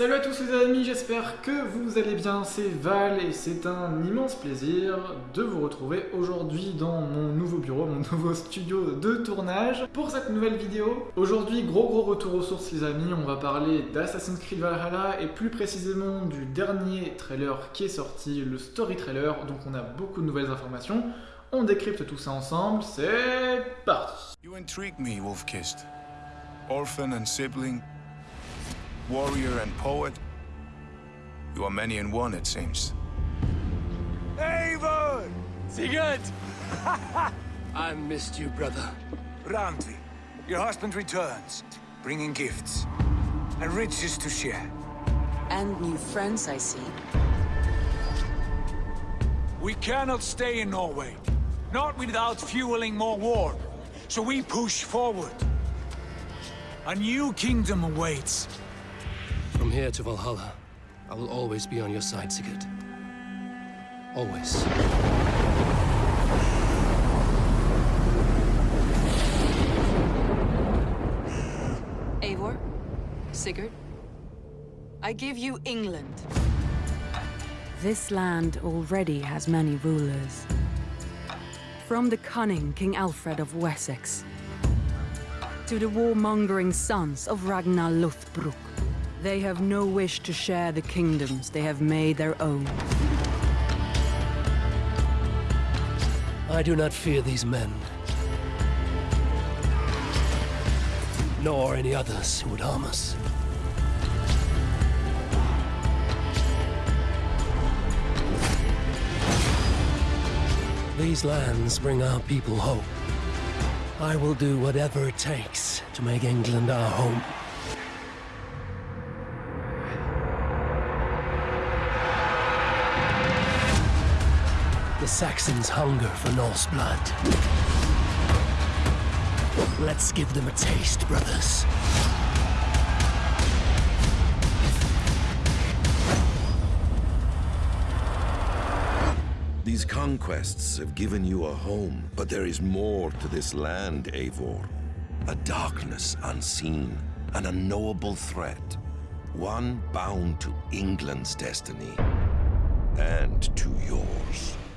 Salut à tous les amis, j'espère que vous allez bien, c'est Val et c'est un immense plaisir de vous retrouver aujourd'hui dans mon nouveau bureau, mon nouveau studio de tournage pour cette nouvelle vidéo. Aujourd'hui, gros gros retour aux sources les amis, on va parler d'Assassin's Creed Valhalla et plus précisément du dernier trailer qui est sorti, le story trailer, donc on a beaucoup de nouvelles informations. On décrypte tout ça ensemble, c'est parti You intrigue me, Wolfkist. Orphan sibling, warrior and poet. You are many in one, it seems. Eivor! Sigurd! I missed you, brother. Randvi, your husband returns, bringing gifts and riches to share. And new friends, I see. We cannot stay in Norway, not without fueling more war. So we push forward. A new kingdom awaits. From here to Valhalla, I will always be on your side, Sigurd. Always. Eivor? Sigurd? I give you England. This land already has many rulers. From the cunning King Alfred of Wessex to the warmongering sons of Ragnar Lothbrok, they have no wish to share the kingdoms they have made their own. I do not fear these men. Nor any others who would harm us. These lands bring our people hope. I will do whatever it takes to make England our home. The Saxons hunger for Norse blood. Let's give them a taste, brothers. These conquests have given you a home, but there is more to this land, Eivor. A darkness unseen, an unknowable threat. One bound to England's destiny. And to yours.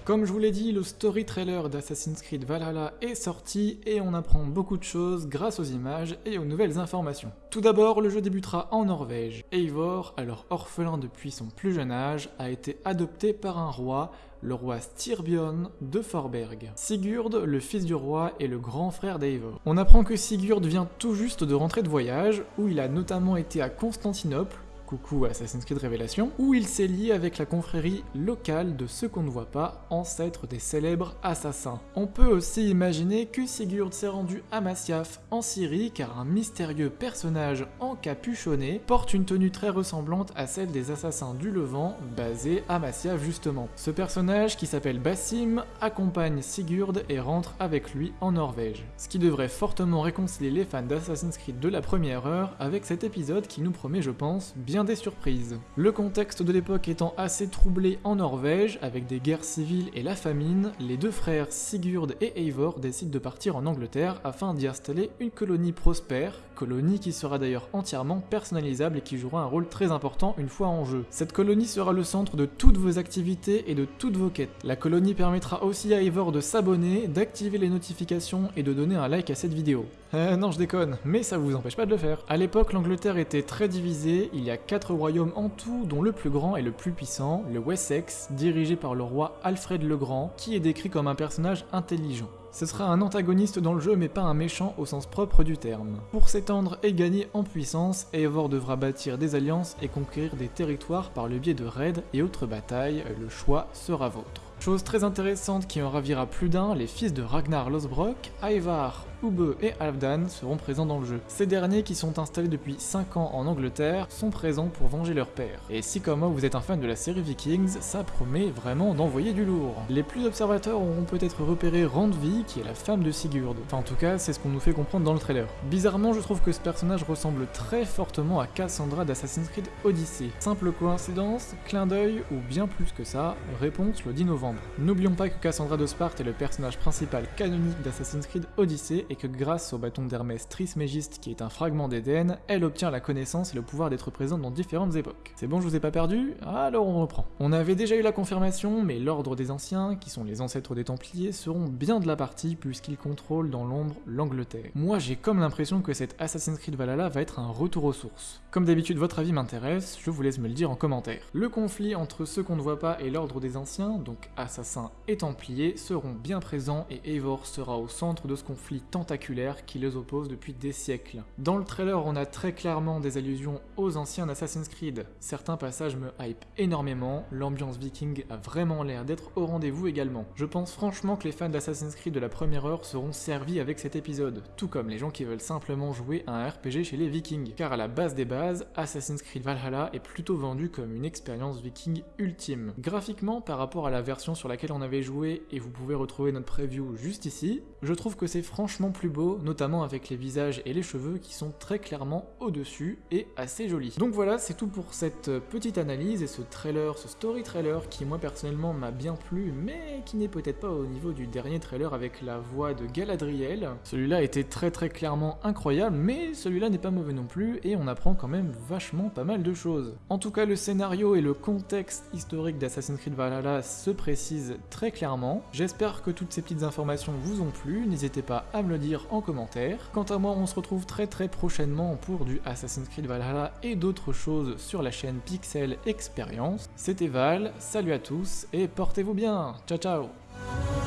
Comme je vous l'ai dit, le story trailer d'Assassin's Creed Valhalla est sorti et on apprend beaucoup de choses grâce aux images et aux nouvelles informations. Tout d'abord, le jeu débutera en Norvège. Eivor, alors orphelin depuis son plus jeune âge, a été adopté par un roi, le roi Styrbjörn de Forberg. Sigurd, le fils du roi, est le grand frère d'Eivor. On apprend que Sigurd vient tout juste de rentrer de voyage, où il a notamment été à Constantinople, coucou Assassin's Creed Révélation, où il s'est lié avec la confrérie locale de ceux qu'on ne voit pas, ancêtres des célèbres assassins. On peut aussi imaginer que Sigurd s'est rendu à Masyaf en Syrie car un mystérieux personnage encapuchonné porte une tenue très ressemblante à celle des assassins du Levant basés à Masyaf justement. Ce personnage qui s'appelle Bassim accompagne Sigurd et rentre avec lui en Norvège. Ce qui devrait fortement réconcilier les fans d'Assassin's Creed de la première heure avec cet épisode qui nous promet je pense bien des surprises. Le contexte de l'époque étant assez troublé en Norvège, avec des guerres civiles et la famine, les deux frères Sigurd et Eivor décident de partir en Angleterre afin d'y installer une colonie prospère, colonie qui sera d'ailleurs entièrement personnalisable et qui jouera un rôle très important une fois en jeu. Cette colonie sera le centre de toutes vos activités et de toutes vos quêtes. La colonie permettra aussi à Eivor de s'abonner, d'activer les notifications et de donner un like à cette vidéo. Euh, non je déconne, mais ça vous empêche pas de le faire. À l'époque l'Angleterre était très divisée, il y a quatre royaumes en tout, dont le plus grand et le plus puissant, le Wessex, dirigé par le roi Alfred le Grand, qui est décrit comme un personnage intelligent. Ce sera un antagoniste dans le jeu mais pas un méchant au sens propre du terme. Pour s'étendre et gagner en puissance, Eivor devra bâtir des alliances et conquérir des territoires par le biais de raids et autres batailles, le choix sera vôtre. Chose très intéressante qui en ravira plus d'un, les fils de Ragnar Lothbrok, Ivar, Ube et Halfdan seront présents dans le jeu. Ces derniers, qui sont installés depuis 5 ans en Angleterre, sont présents pour venger leur père. Et si comme moi vous êtes un fan de la série Vikings, ça promet vraiment d'envoyer du lourd. Les plus observateurs auront peut-être repéré Randvi, qui est la femme de Sigurd. Enfin en tout cas, c'est ce qu'on nous fait comprendre dans le trailer. Bizarrement, je trouve que ce personnage ressemble très fortement à Cassandra d'Assassin's Creed Odyssey. Simple coïncidence, clin d'œil ou bien plus que ça, réponse le 10 novembre. N'oublions pas que Cassandra de Sparte est le personnage principal canonique d'Assassin's Creed Odyssey et que grâce au bâton d'Hermès Trismégiste qui est un fragment d'Éden, elle obtient la connaissance et le pouvoir d'être présente dans différentes époques. C'est bon, je vous ai pas perdu? Alors on reprend. On avait déjà eu la confirmation, mais l'Ordre des Anciens, qui sont les ancêtres des Templiers, seront bien de la partie puisqu'ils contrôlent dans l'ombre l'Angleterre. Moi j'ai comme l'impression que cet Assassin's Creed Valhalla va être un retour aux sources. Comme d'habitude votre avis m'intéresse, je vous laisse me le dire en commentaire. Le conflit entre ceux qu'on ne voit pas et l'Ordre des Anciens, donc assassins et templiers, seront bien présents et Eivor sera au centre de ce conflit tentaculaire qui les oppose depuis des siècles. Dans le trailer, on a très clairement des allusions aux anciens Assassin's Creed. Certains passages me hype énormément, l'ambiance viking a vraiment l'air d'être au rendez-vous également. Je pense franchement que les fans d'Assassin's Creed de la première heure seront servis avec cet épisode, tout comme les gens qui veulent simplement jouer à un RPG chez les vikings, car à la base des bases, Assassin's Creed Valhalla est plutôt vendu comme une expérience viking ultime. Graphiquement, par rapport à la version sur laquelle on avait joué, et vous pouvez retrouver notre preview juste ici, je trouve que c'est franchement plus beau, notamment avec les visages et les cheveux qui sont très clairement au-dessus et assez jolis. Donc voilà, c'est tout pour cette petite analyse et ce trailer, ce story trailer qui moi personnellement m'a bien plu, mais qui n'est peut-être pas au niveau du dernier trailer avec la voix de Galadriel. Celui-là était très très clairement incroyable, mais celui-là n'est pas mauvais non plus et on apprend quand même vachement pas mal de choses. En tout cas, le scénario et le contexte historique d'Assassin's Creed Valhalla se précisent très clairement. J'espère que toutes ces petites informations vous ont plu, n'hésitez pas à me le dire en commentaire. Quant à moi, on se retrouve très très prochainement pour du Assassin's Creed Valhalla et d'autres choses sur la chaîne Pixel Experience. C'était Val, salut à tous et portez-vous bien, ciao ciao